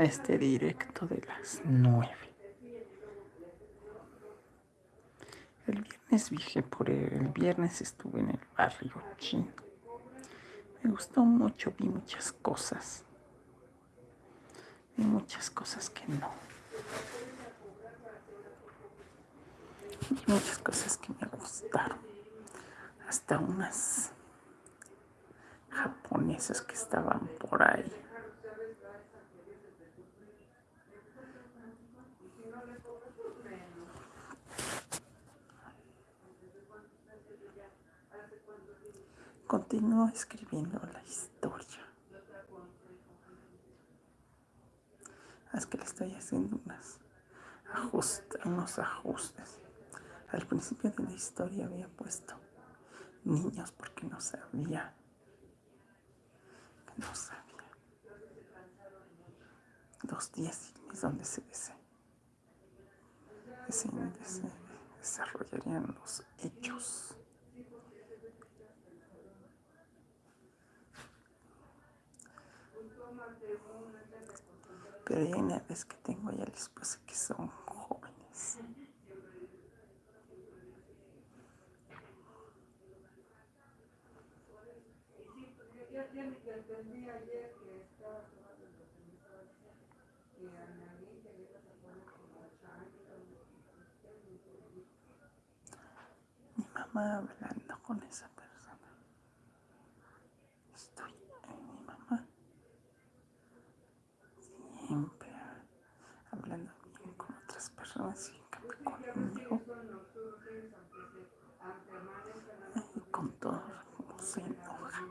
a este directo de las nueve. El viernes viajé por el, el viernes estuve en el barrio chino. Me gustó mucho, vi muchas cosas. Vi muchas cosas que no. Vi muchas cosas que me gustaron. Hasta unas japonesas que estaban por ahí. Continúo escribiendo la historia. Es que le estoy haciendo unas unos ajustes. Al principio de la historia había puesto niños porque no sabía. No sabía. Dos días es donde se, se desarrollarían los hechos. Pero hay una vez que tengo ya la esposa que son jóvenes. Mi mamá hablando con esa persona. Estoy en mi mamá. Siempre hablando bien con otras personas y conmigo. Y con todo se enoja.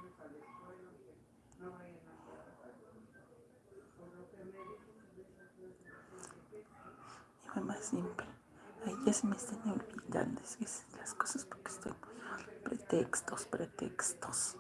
Mamá siempre. Ay, ya se me están olvidando es que las cosas porque estoy pretextos, pretextos.